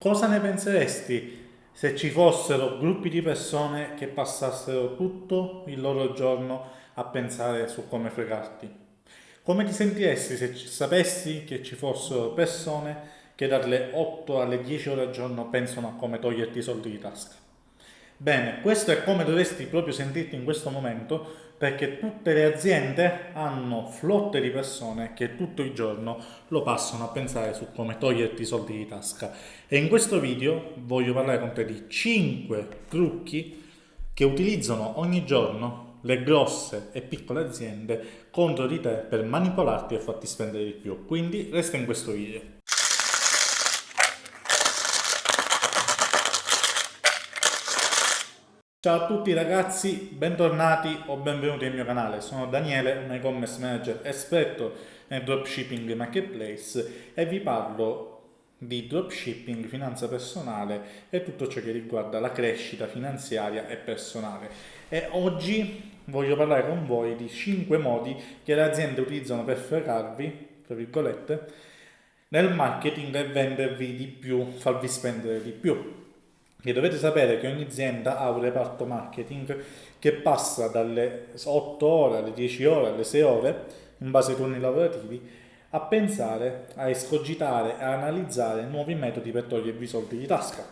Cosa ne penseresti se ci fossero gruppi di persone che passassero tutto il loro giorno a pensare su come fregarti? Come ti sentiresti se sapessi che ci fossero persone che dalle 8 alle 10 ore al giorno pensano a come toglierti i soldi di tasca? Bene, questo è come dovresti proprio sentirti in questo momento perché tutte le aziende hanno flotte di persone che tutto il giorno lo passano a pensare su come toglierti i soldi di tasca. E in questo video voglio parlare con te di 5 trucchi che utilizzano ogni giorno le grosse e piccole aziende contro di te per manipolarti e farti spendere di più. Quindi resta in questo video Ciao a tutti ragazzi, bentornati o benvenuti nel mio canale. Sono Daniele, un e-commerce manager esperto nel dropshipping marketplace e vi parlo di dropshipping, finanza personale e tutto ciò che riguarda la crescita finanziaria e personale. E oggi voglio parlare con voi di 5 modi che le aziende utilizzano per fregarvi, tra virgolette, nel marketing e vendervi di più, farvi spendere di più che dovete sapere che ogni azienda ha un reparto marketing che passa dalle 8 ore alle 10 ore alle 6 ore in base ai turni lavorativi a pensare, a escogitare, a analizzare nuovi metodi per togliervi i soldi di tasca.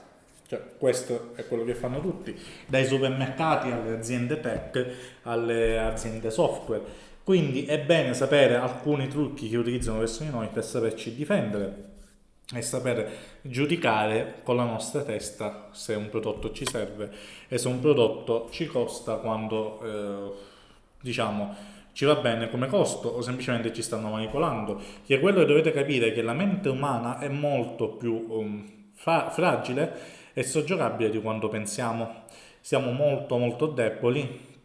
Cioè, questo è quello che fanno tutti, dai supermercati alle aziende tech, alle aziende software. Quindi è bene sapere alcuni trucchi che utilizzano verso di noi per saperci difendere e sapere giudicare con la nostra testa se un prodotto ci serve e se un prodotto ci costa quando eh, diciamo ci va bene come costo o semplicemente ci stanno manipolando. Che quello che dovete capire è che la mente umana è molto più um, fra fragile e soggiogabile di quanto pensiamo. Siamo molto molto deboli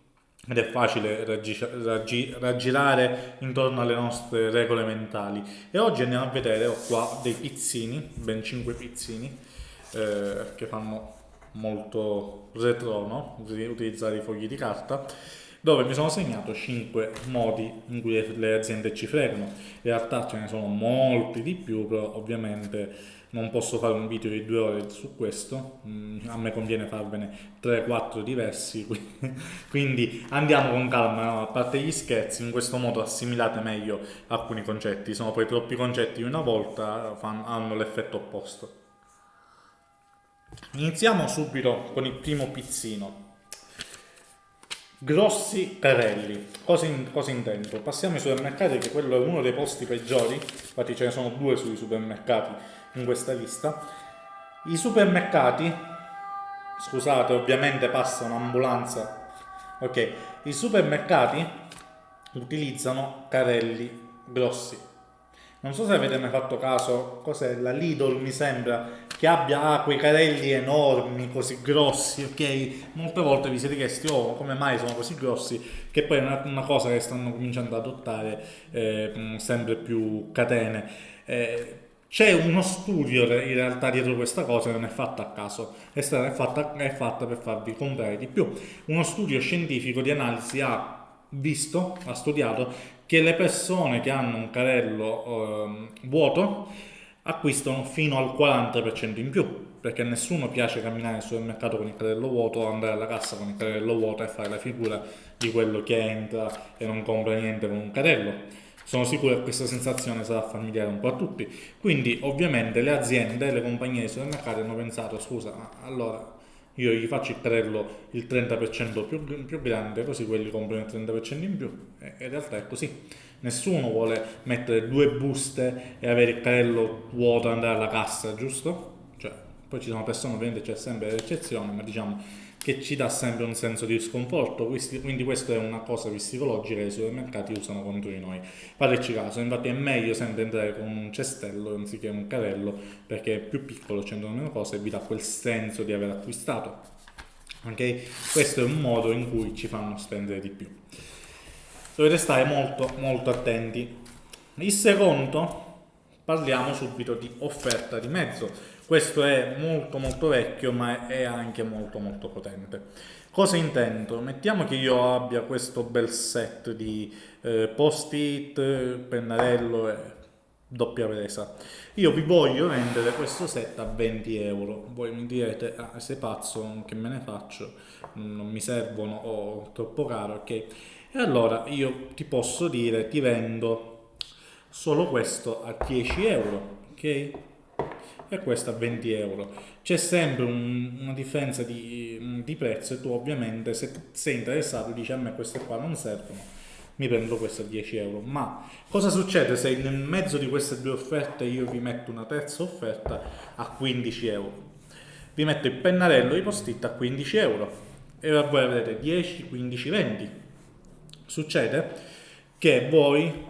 ed è facile raggi raggi raggirare intorno alle nostre regole mentali e oggi andiamo a vedere ho qua dei pizzini ben 5 pizzini eh, che fanno molto retro no? utilizzare i fogli di carta dove mi sono segnato 5 modi in cui le aziende ci fregano in realtà ce ne sono molti di più però ovviamente non posso fare un video di due ore su questo, mm, a me conviene farvene 3-4 diversi, quindi andiamo con calma, no? a parte gli scherzi, in questo modo assimilate meglio alcuni concetti, sono poi troppi concetti una volta, hanno l'effetto opposto. Iniziamo subito con il primo pizzino. Grossi carelli, cosa, in, cosa intendo? Passiamo ai supermercati che quello è uno dei posti peggiori, infatti ce ne sono due sui supermercati in questa lista. I supermercati, scusate ovviamente passa un'ambulanza, ok, i supermercati utilizzano carelli grossi. Non so se avete mai fatto caso, cos'è la Lidl mi sembra, che abbia quei carelli enormi, così grossi, ok? Molte volte vi siete chiesti, oh, come mai sono così grossi? Che poi è una, una cosa che stanno cominciando ad adottare eh, sempre più catene. Eh, c'è uno studio in realtà dietro questa cosa non è fatta a caso, è, stata, è, fatta, è fatta per farvi comprare di più. Uno studio scientifico di analisi ha visto, ha studiato che le persone che hanno un carrello eh, vuoto acquistano fino al 40% in più perché a nessuno piace camminare nel supermercato con il carrello vuoto andare alla cassa con il carrello vuoto e fare la figura di quello che entra e non compra niente con un carrello sono sicuro che questa sensazione sarà familiare un po' a tutti. Quindi ovviamente le aziende, le compagnie di supermercati hanno pensato, scusa, allora io gli faccio il carrello il 30% più, più, grande, così quelli comprano il 30% in più. E in realtà è così. Nessuno vuole mettere due buste e avere il carrello vuoto e andare alla cassa, giusto? Cioè, poi ci sono persone, ovviamente c'è sempre l'eccezione, ma diciamo che ci dà sempre un senso di sconforto, quindi questa è una cosa psicologica che i supermercati usano contro di noi. Fateci caso, infatti è meglio sempre entrare con un cestello anziché un carrello, perché è più piccolo, c'entrano meno cose e vi dà quel senso di aver acquistato. Ok? Questo è un modo in cui ci fanno spendere di più. Dovete stare molto molto attenti. Il secondo, parliamo subito di offerta di mezzo questo è molto molto vecchio ma è anche molto molto potente. Cosa intendo? Mettiamo che io abbia questo bel set di eh, post-it, pennarello e doppia presa. Io vi voglio vendere questo set a 20 euro. Voi mi direte, ah, sei pazzo, che me ne faccio? Non mi servono o troppo caro, ok? E allora io ti posso dire, ti vendo solo questo a 10 euro, ok? E questo a 20 euro. C'è sempre un, una differenza di, di, prezzo e tu ovviamente se sei interessato dici a me queste qua non servono mi prendo questo a 10 euro. Ma cosa succede se nel mezzo di queste due offerte io vi metto una terza offerta a 15 euro? Vi metto il pennarello i post-it a 15 euro e voi avrete 10, 15, 20. Succede che voi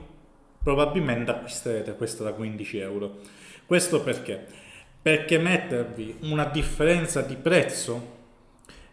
probabilmente acquisterete questo da 15 euro. Questo perché? Perché mettervi una differenza di prezzo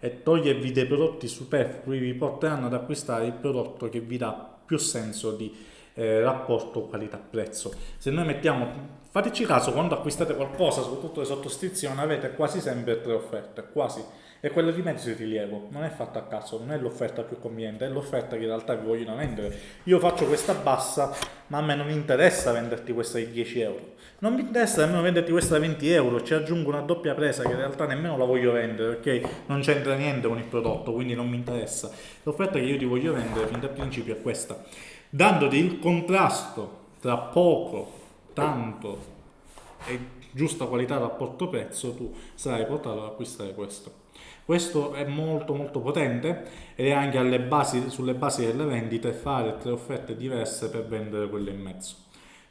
e togliervi dei prodotti superflui vi porteranno ad acquistare il prodotto che vi dà più senso di eh, rapporto qualità-prezzo. Se noi mettiamo, fateci caso, quando acquistate qualcosa, soprattutto le sottoscrizioni, avete quasi sempre tre offerte, quasi e quella di mezzo di rilievo non è fatta a caso, non è l'offerta più conveniente, è l'offerta che in realtà vi vogliono vendere. Io faccio questa bassa, ma a me non interessa venderti questa di 10 euro. Non mi interessa nemmeno venderti questa da 20 euro, ci aggiungo una doppia presa che in realtà nemmeno la voglio vendere, perché non c'entra niente con il prodotto, quindi non mi interessa. L'offerta che io ti voglio vendere fin dal principio è questa, dandoti il contrasto tra poco, tanto e giusta qualità rapporto prezzo, tu sarai portato ad acquistare questo. Questo è molto molto potente ed è anche basi, sulle basi delle vendite fare tre offerte diverse per vendere quelle in mezzo.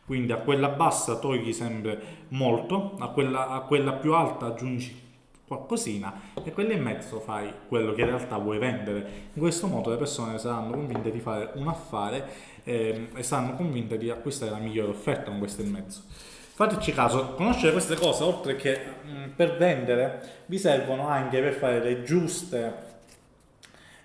Quindi a quella bassa togli sempre molto, a quella, a quella più alta aggiungi qualcosina e quella in mezzo fai quello che in realtà vuoi vendere. In questo modo le persone saranno convinte di fare un affare eh, e saranno convinte di acquistare la migliore offerta con questo in mezzo. Fateci caso, conoscere queste cose, oltre che mm, per vendere, vi servono anche per fare le giuste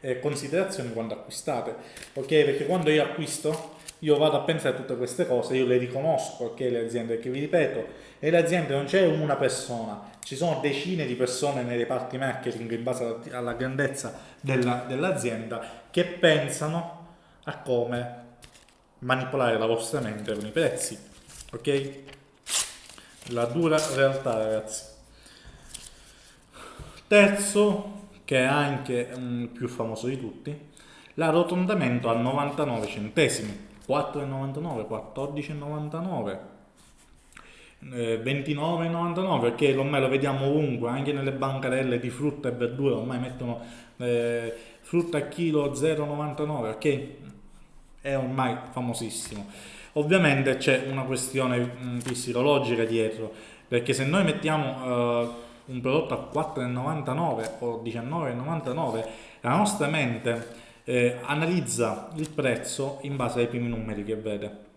eh, considerazioni quando acquistate, ok? Perché quando io acquisto, io vado a pensare a tutte queste cose, io le riconosco, ok? Le aziende, che vi ripeto, nelle aziende non c'è una persona, ci sono decine di persone nei reparti marketing in base alla grandezza dell'azienda dell che pensano a come manipolare la vostra mente con i prezzi, ok? La dura realtà ragazzi. Terzo che è anche um, più famoso di tutti l'arrotondamento a 99 centesimi. 4,99 14,99 29,99 perché ormai lo vediamo ovunque anche nelle bancarelle di frutta e verdura ormai mettono eh, frutta a chilo 0,99 ok è ormai famosissimo Ovviamente c'è una questione mm, psicologica dietro, perché se noi mettiamo uh, un prodotto a 4,99 o 19,99, la nostra mente eh, analizza il prezzo in base ai primi numeri che vede.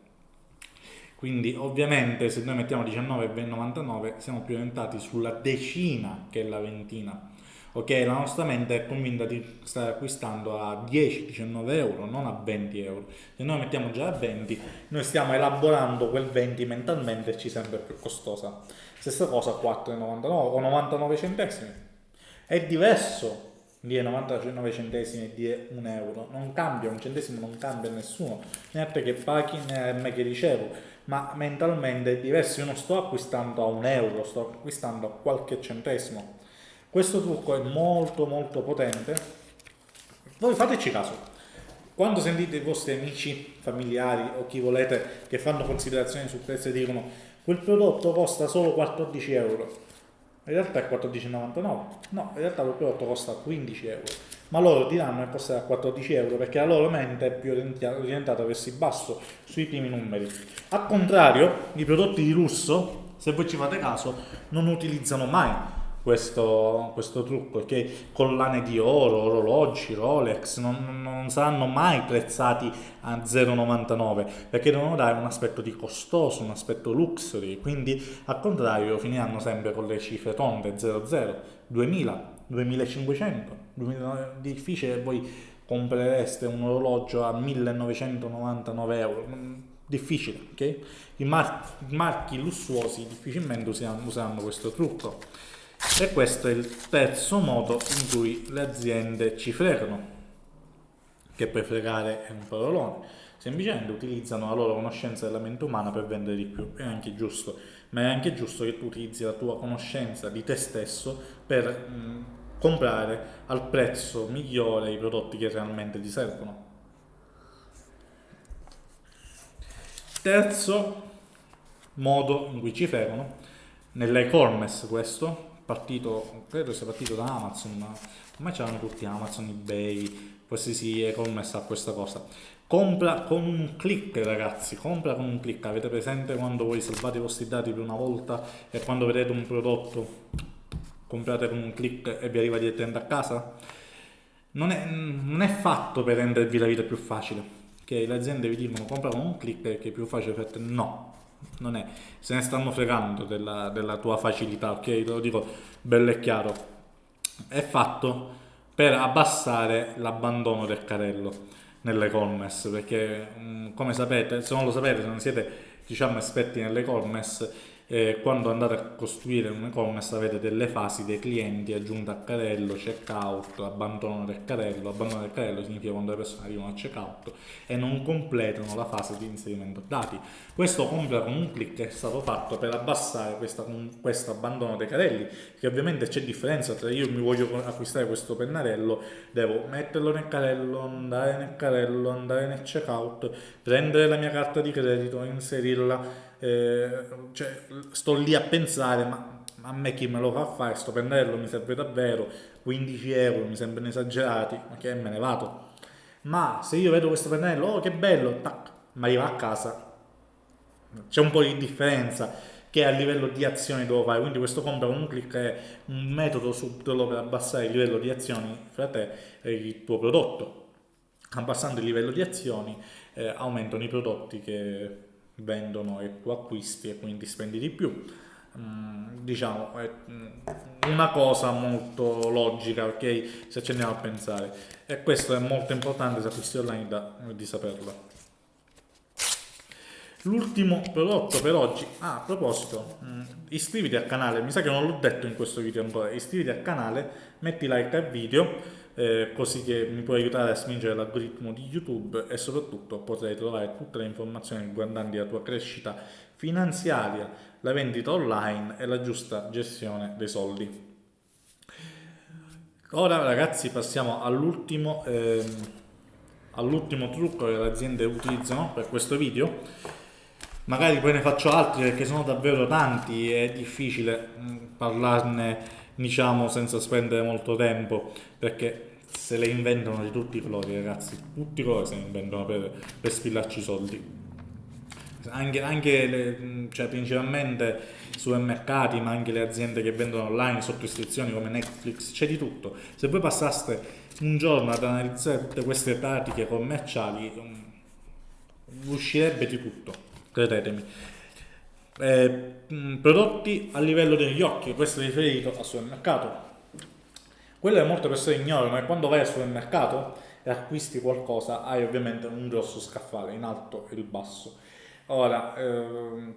Quindi ovviamente se noi mettiamo 19,99 siamo più orientati sulla decina che la ventina ok la nostra mente è convinta di stare acquistando a 10-19 euro non a 20 euro. Se noi mettiamo già a 20 noi stiamo elaborando quel 20 mentalmente e ci sembra più costosa. Stessa cosa a 4,99 o 99 centesimi. È diverso dire 99 centesimi e dire 1 euro. Non cambia, un centesimo non cambia nessuno. Né a te che paghi né me che ricevo. Ma mentalmente è diverso. Io non sto acquistando a 1 euro sto acquistando a qualche centesimo questo trucco è molto molto potente. Voi fateci caso. Quando sentite i vostri amici, familiari o chi volete che fanno considerazioni sul prezzo e dicono quel prodotto costa solo 14 euro, in realtà è 14,99. No, in realtà quel prodotto costa 15 euro. Ma loro diranno che costerà 14 euro perché la loro mente è più orientata verso il basso, sui primi numeri. Al contrario, i prodotti di lusso, se voi ci fate caso, non utilizzano mai questo, questo trucco che collane di oro, orologi, Rolex non, non saranno mai prezzati a 0,99 perché devono dare un aspetto di costoso, un aspetto luxury. Quindi al contrario finiranno sempre con le cifre tonde 00, 2000, 2500 2000, difficile voi comprereste un orologio a 1999 euro. Difficile ok? I, mar i marchi lussuosi difficilmente useranno, useranno questo trucco e questo è il terzo modo in cui le aziende ci fregano, che per fregare è un parolone. semplicemente utilizzano la loro conoscenza della mente umana per vendere di più, è anche giusto, ma è anche giusto che tu utilizzi la tua conoscenza di te stesso per mh, comprare al prezzo migliore i prodotti che realmente ti servono. Terzo modo in cui ci fregano, nell'e-commerce questo, partito, credo sia partito da Amazon, ma c'erano tutti Amazon, eBay, qualsiasi e-commerce ha questa cosa. Compra con un click ragazzi, compra con un click, avete presente quando voi salvate i vostri dati per una volta e quando vedete un prodotto comprate con un click e vi arriva direttamente a casa? Non è, non è fatto per rendervi la vita più facile, che le aziende vi dicono compra con un click che è più facile per te, no, non è, se ne stanno fregando della, della tua facilità, ok? Lo dico bello e chiaro, è fatto per abbassare l'abbandono del carello nell'e-commerce, perché mm, come sapete, se non lo sapete, se non siete diciamo esperti nell'e-commerce, eh, quando andate a costruire un e-commerce avete delle fasi dei clienti, aggiunta a carrello, checkout, abbandono del carrello, abbandono del carrello significa quando le persone arrivano al checkout e non completano la fase di inserimento dati. Questo compra con un clic è stato fatto per abbassare questo abbandono dei carrelli, che ovviamente c'è differenza tra io mi voglio acquistare questo pennarello, devo metterlo nel carrello, andare nel carrello, andare nel checkout, prendere la mia carta di credito, inserirla eh, cioè, sto lì a pensare, ma a me chi me lo fa fare, sto pennello mi serve davvero, 15 euro mi sembrano esagerati, ma che me ne vado. Ma se io vedo questo pennello, oh che bello, tac, mi arriva a casa, c'è un po' di differenza che a livello di azioni devo fare, quindi questo compra con un clic è un metodo subdolo per abbassare il livello di azioni fra te e il tuo prodotto. Abbassando il livello di azioni eh, aumentano i prodotti che vendono e tu acquisti e quindi spendi di più. Mm, diciamo è mm, una cosa molto logica, ok? Se ci andiamo a pensare. E questo è molto importante se acquisti online da, di saperlo. L'ultimo prodotto per oggi, ah, a proposito, mm, iscriviti al canale, mi sa che non l'ho detto in questo video ancora, iscriviti al canale, metti like al video, eh, così che mi può aiutare a spingere l'algoritmo di YouTube e soprattutto potrai trovare tutte le informazioni riguardanti la tua crescita finanziaria, la vendita online e la giusta gestione dei soldi. Ora ragazzi passiamo all'ultimo ehm, all'ultimo trucco che le aziende utilizzano per questo video magari poi ne faccio altri perché sono davvero tanti e è difficile mm, parlarne diciamo senza spendere molto tempo perché se le inventano di tutti i colori ragazzi tutti i colori se ne inventano per, per spillarci soldi. Anche, anche le, cioè principalmente supermercati ma anche le aziende che vendono online sotto istruzioni come Netflix c'è di tutto. Se voi passaste un giorno ad analizzare tutte queste pratiche commerciali um, uscirebbe di tutto credetemi eh, prodotti a livello degli occhi, questo è riferito al supermercato. Quello che molte persone ignorano è quando vai al supermercato e acquisti qualcosa hai ovviamente un grosso scaffale in alto e in basso. Ora, ehm,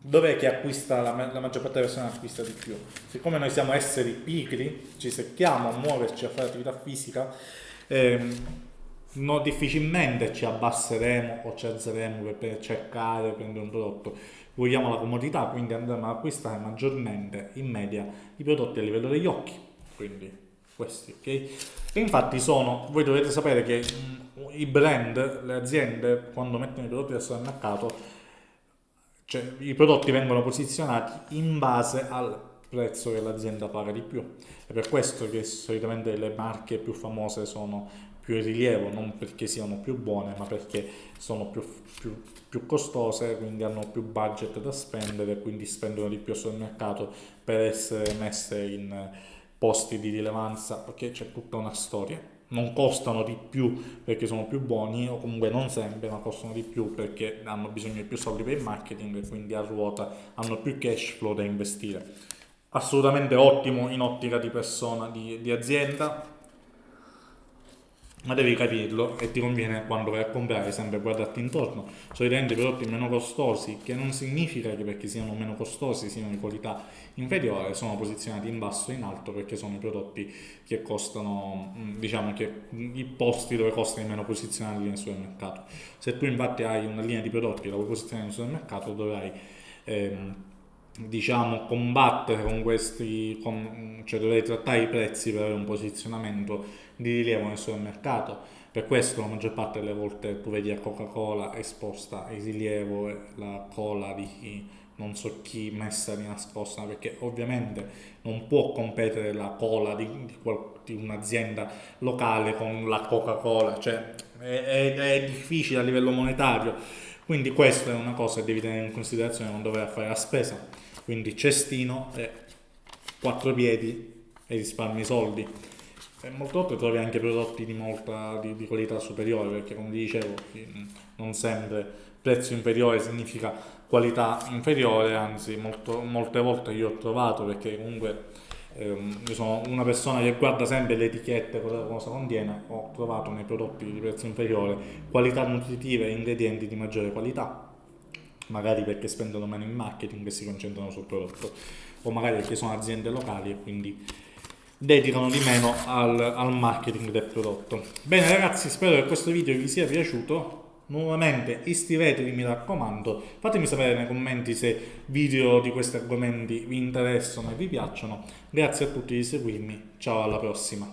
dov'è che acquista la, la, maggior parte delle persone acquista di più? Siccome noi siamo esseri pigri, ci secchiamo a muoverci, a fare attività fisica, ehm, no, difficilmente ci abbasseremo o ci alzeremo per cercare, prendere un prodotto vogliamo la comodità, quindi andremo ad acquistare maggiormente in media i prodotti a livello degli occhi, quindi questi, ok? E infatti sono, voi dovete sapere che mh, i brand, le aziende, quando mettono i prodotti del supermercato, cioè i prodotti vengono posizionati in base al prezzo che l'azienda paga di più. È per questo che solitamente le marche più famose sono più rilievo, non perché siano più buone, ma perché sono più, più, più costose, quindi hanno più budget da spendere, quindi spendono di più sul mercato per essere messe in posti di rilevanza, perché c'è tutta una storia. Non costano di più perché sono più buoni, o comunque non sempre, ma costano di più perché hanno bisogno di più soldi per il marketing e quindi a ruota hanno più cash flow da investire. Assolutamente ottimo in ottica di persona, di, di azienda, ma devi capirlo e ti conviene quando vai a comprare sempre guardarti intorno. Solitamente prodotti meno costosi che non significa che perché siano meno costosi siano di qualità inferiore sono posizionati in basso e in alto perché sono i prodotti che costano mm, diciamo che i posti dove costa di meno posizionarli nel supermercato. Se tu infatti hai una linea di prodotti da vuoi posizionare nel supermercato dovrai ehm, diciamo combattere con questi con, cioè dovrei trattare i prezzi per avere un posizionamento di rilievo nel supermercato. Per questo la maggior parte delle volte tu vedi a Coca-Cola esposta il rilievo la cola di non so chi messa di nascosta perché ovviamente non può competere la cola di, di, di un'azienda locale con la Coca-Cola cioè è, è, è difficile a livello monetario. Quindi questa è una cosa che devi tenere in considerazione quando vai fare la spesa quindi cestino e quattro piedi e risparmi soldi. E molte volte trovi anche prodotti di, molta, di, di qualità superiore perché come dicevo non sempre prezzo inferiore significa qualità inferiore anzi molto, molte volte io ho trovato perché comunque ehm, io sono una persona che guarda sempre le etichette cosa, cosa contiene ho trovato nei prodotti di prezzo inferiore qualità nutritive e ingredienti di maggiore qualità magari perché spendono meno in marketing e si concentrano sul prodotto, o magari perché sono aziende locali e quindi dedicano di meno al, al marketing del prodotto. Bene ragazzi, spero che questo video vi sia piaciuto. Nuovamente iscrivetevi mi raccomando, fatemi sapere nei commenti se video di questi argomenti vi interessano e vi piacciono. Grazie a tutti di seguirmi, ciao alla prossima.